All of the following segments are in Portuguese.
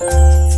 Música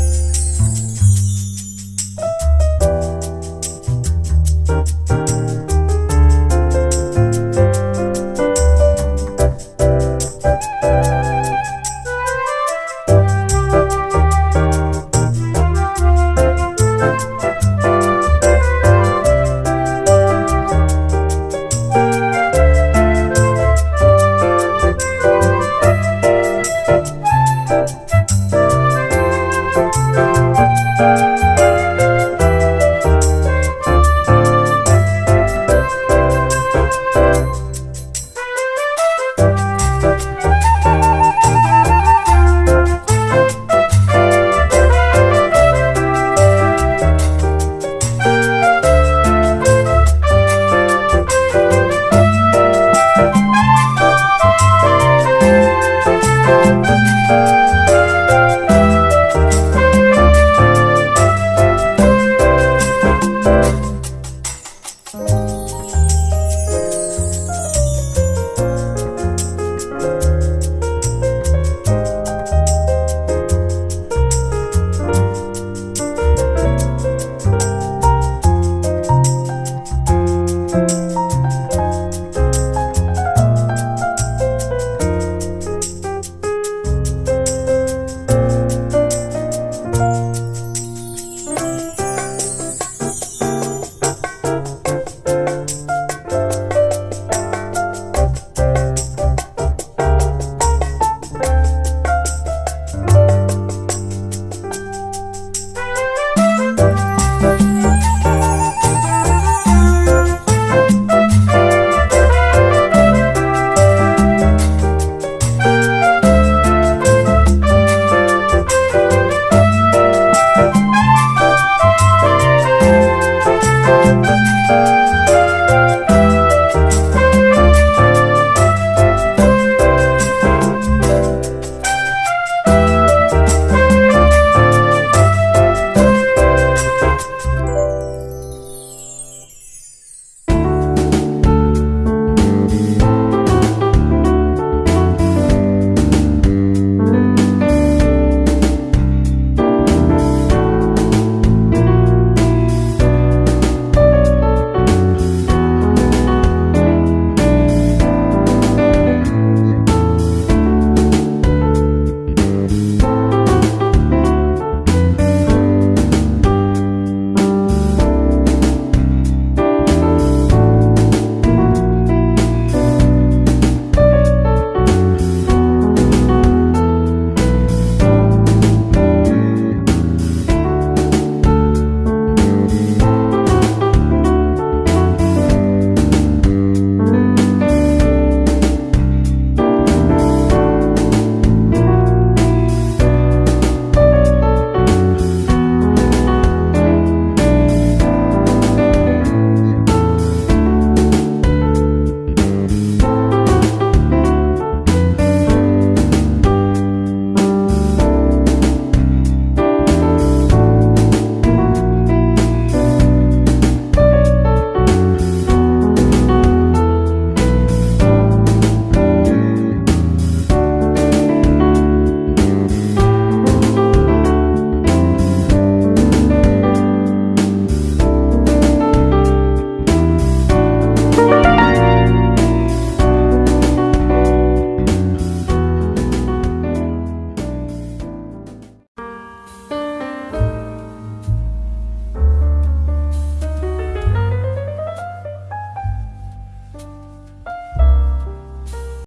Música